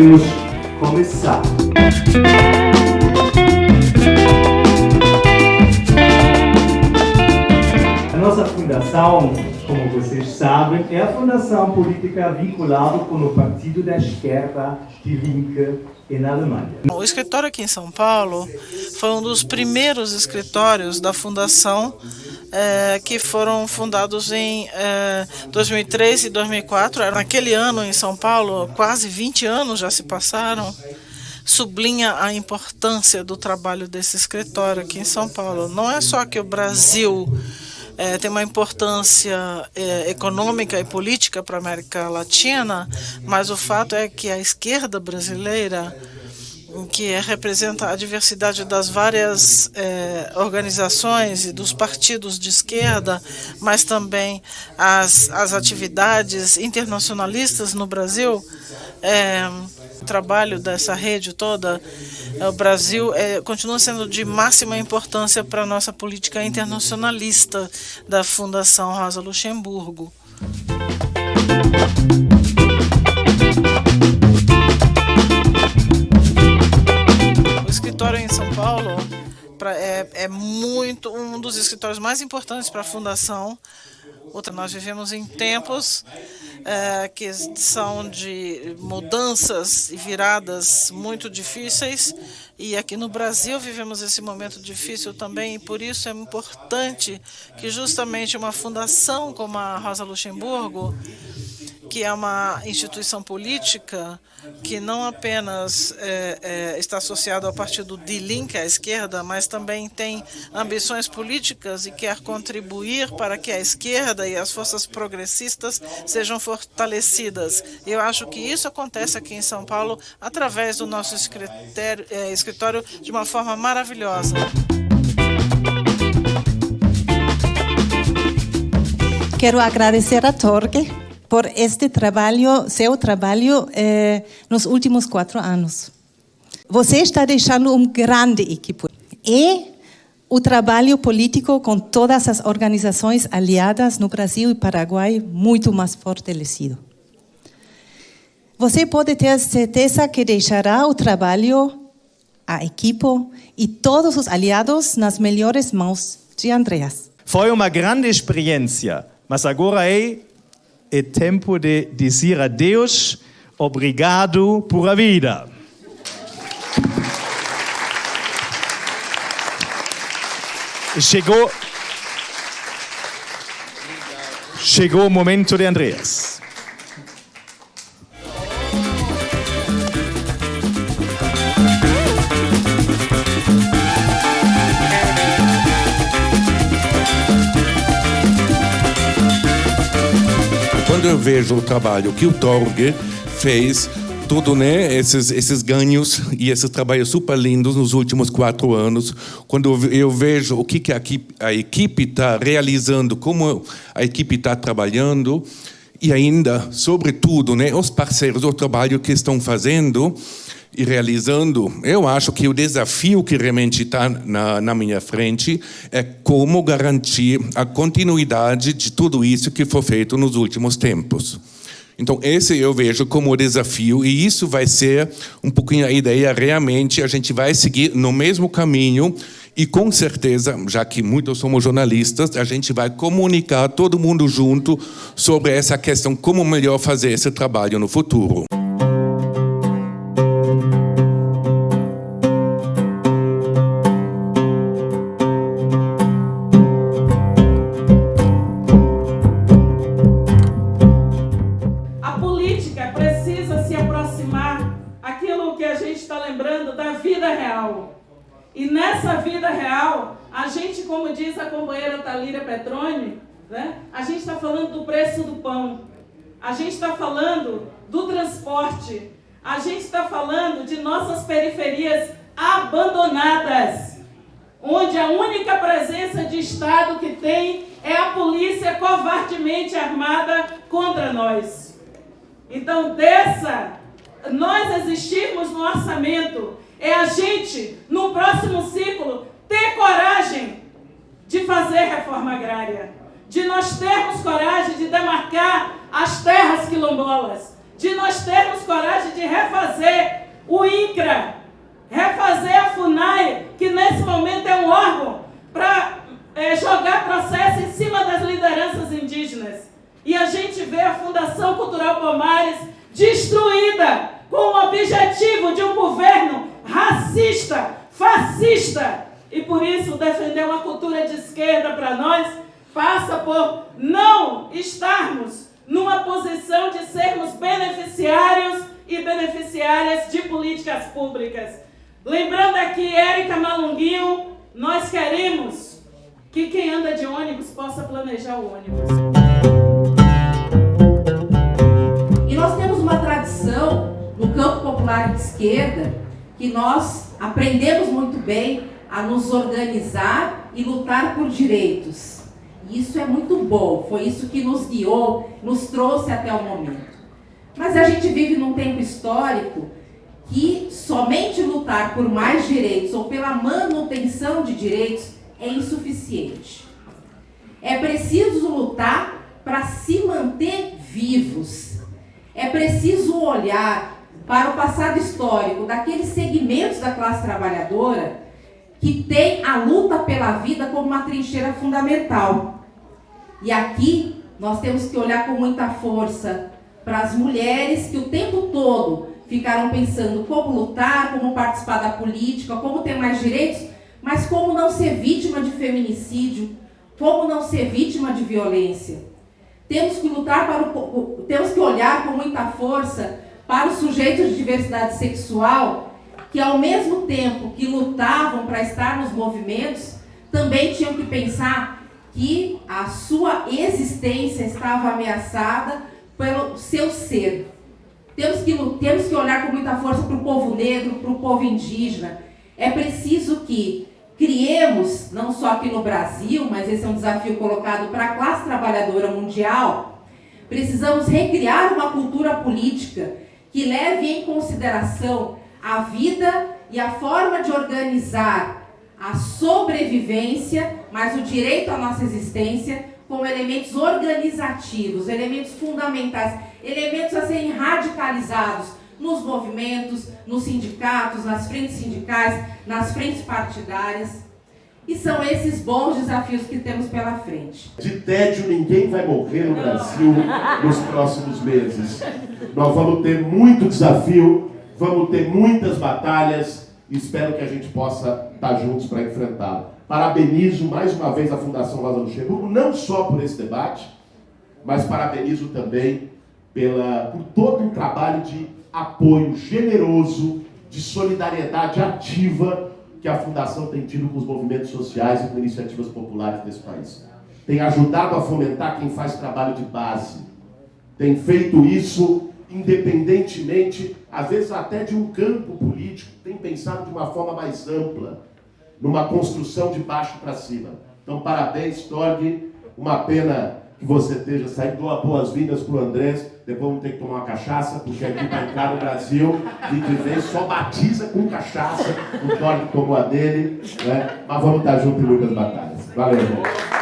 podemos começar. A nossa fundação, como vocês sabem, é a fundação política vinculada com o Partido da Esquerda de Linke na Alemanha. O escritório aqui em São Paulo foi um dos primeiros escritórios da fundação é, que foram fundados em é, 2003 e 2004. Naquele ano em São Paulo, quase 20 anos já se passaram, sublinha a importância do trabalho desse escritório aqui em São Paulo. Não é só que o Brasil é, tem uma importância é, econômica e política para a América Latina, mas o fato é que a esquerda brasileira que representa a diversidade das várias é, organizações e dos partidos de esquerda, mas também as, as atividades internacionalistas no Brasil, é, o trabalho dessa rede toda, é, o Brasil é, continua sendo de máxima importância para a nossa política internacionalista da Fundação Rosa Luxemburgo. É, muito um dos escritórios mais importantes para a fundação. Outra, nós vivemos em tempos é, que são de mudanças e viradas muito difíceis e aqui no Brasil vivemos esse momento difícil também e por isso é importante que justamente uma fundação como a Rosa Luxemburgo que é uma instituição política que não apenas é, é, está associada ao partido de Link, à esquerda, mas também tem ambições políticas e quer contribuir para que a esquerda e as forças progressistas sejam fortalecidas. Eu acho que isso acontece aqui em São Paulo através do nosso é, escritório de uma forma maravilhosa. Quero agradecer a Torque por este trabalho, seu trabalho eh, nos últimos quatro anos. Você está deixando um grande equipe. E o trabalho político com todas as organizações aliadas no Brasil e Paraguai muito mais fortalecido. Você pode ter certeza que deixará o trabalho, a equipe e todos os aliados nas melhores mãos de Andreas. Foi uma grande experiência, mas agora é é tempo de dizer adeus, obrigado por a vida. Chegou, chegou o momento de Andreas. Quando eu vejo o trabalho que o Torg fez, tudo, né? Esses, esses ganhos e esses trabalhos super lindos nos últimos quatro anos. Quando eu vejo o que, que a equipe está realizando, como a equipe está trabalhando, e ainda, sobretudo, né, os parceiros, o trabalho que estão fazendo, e realizando, eu acho que o desafio que realmente está na, na, minha frente é como garantir a continuidade de tudo isso que foi feito nos últimos tempos. Então, esse eu vejo como desafio, e isso vai ser um pouquinho a ideia, realmente, a gente vai seguir no mesmo caminho, e com certeza, já que muitos somos jornalistas, a gente vai comunicar todo mundo junto sobre essa questão, como melhor fazer esse trabalho no futuro. E nessa vida real, a gente, como diz a companheira Talíria Petroni, né, a gente está falando do preço do pão, a gente está falando do transporte, a gente está falando de nossas periferias abandonadas, onde a única presença de Estado que tem é a polícia covardemente armada contra nós. Então, dessa, nós existirmos no orçamento é a gente, no próximo ciclo, ter coragem de fazer reforma agrária, de nós termos coragem de demarcar as terras quilombolas, de nós termos coragem de refazer o INCRA, refazer a FUNAI, que nesse momento é um órgão para é, jogar processo em cima das lideranças indígenas. E a gente vê a Fundação Cultural Palmares destruída com o objetivo de um governo racista, fascista. E por isso defender uma cultura de esquerda para nós passa por não estarmos numa posição de sermos beneficiários e beneficiárias de políticas públicas. Lembrando aqui, Érica Malunguinho, nós queremos que quem anda de ônibus possa planejar o ônibus. E nós temos uma tradição no campo popular de esquerda que nós aprendemos muito bem a nos organizar e lutar por direitos. Isso é muito bom, foi isso que nos guiou, nos trouxe até o momento. Mas a gente vive num tempo histórico que somente lutar por mais direitos ou pela manutenção de direitos é insuficiente. É preciso lutar para se manter vivos. É preciso olhar para o passado histórico daqueles segmentos da classe trabalhadora que tem a luta pela vida como uma trincheira fundamental. E aqui nós temos que olhar com muita força para as mulheres que o tempo todo ficaram pensando como lutar, como participar da política, como ter mais direitos, mas como não ser vítima de feminicídio, como não ser vítima de violência. Temos que lutar para o, temos que olhar com muita força para os sujeitos de diversidade sexual que ao mesmo tempo que lutavam para estar nos movimentos, também tinham que pensar que a sua existência estava ameaçada pelo seu ser. Temos que, temos que olhar com muita força para o povo negro, para o povo indígena. É preciso que criemos, não só aqui no Brasil, mas esse é um desafio colocado para a classe trabalhadora mundial, precisamos recriar uma cultura política que leve em consideração a vida e a forma de organizar a sobrevivência, mas o direito à nossa existência, como elementos organizativos, elementos fundamentais, elementos a serem radicalizados nos movimentos, nos sindicatos, nas frentes sindicais, nas frentes partidárias. E são esses bons desafios que temos pela frente. De tédio ninguém vai morrer no Brasil nos próximos meses. Nós vamos ter muito desafio vamos ter muitas batalhas e espero que a gente possa estar juntos para enfrentá-la. Parabenizo mais uma vez a Fundação Rosa Luxemburgo, não só por esse debate, mas parabenizo também pela, por todo um trabalho de apoio generoso, de solidariedade ativa que a Fundação tem tido com os movimentos sociais e com iniciativas populares desse país. Tem ajudado a fomentar quem faz trabalho de base. Tem feito isso independentemente, às vezes até de um campo político, tem pensado de uma forma mais ampla, numa construção de baixo para cima. Então, parabéns, Torg. Uma pena que você esteja saindo. Dou boas-vindas para o Andrés. Depois vamos ter que tomar uma cachaça, porque aqui para entrar no Brasil, de que vem só batiza com cachaça. O Torg tomou a dele. Né? Mas vamos estar juntos em muitas batalhas. Valeu, irmão.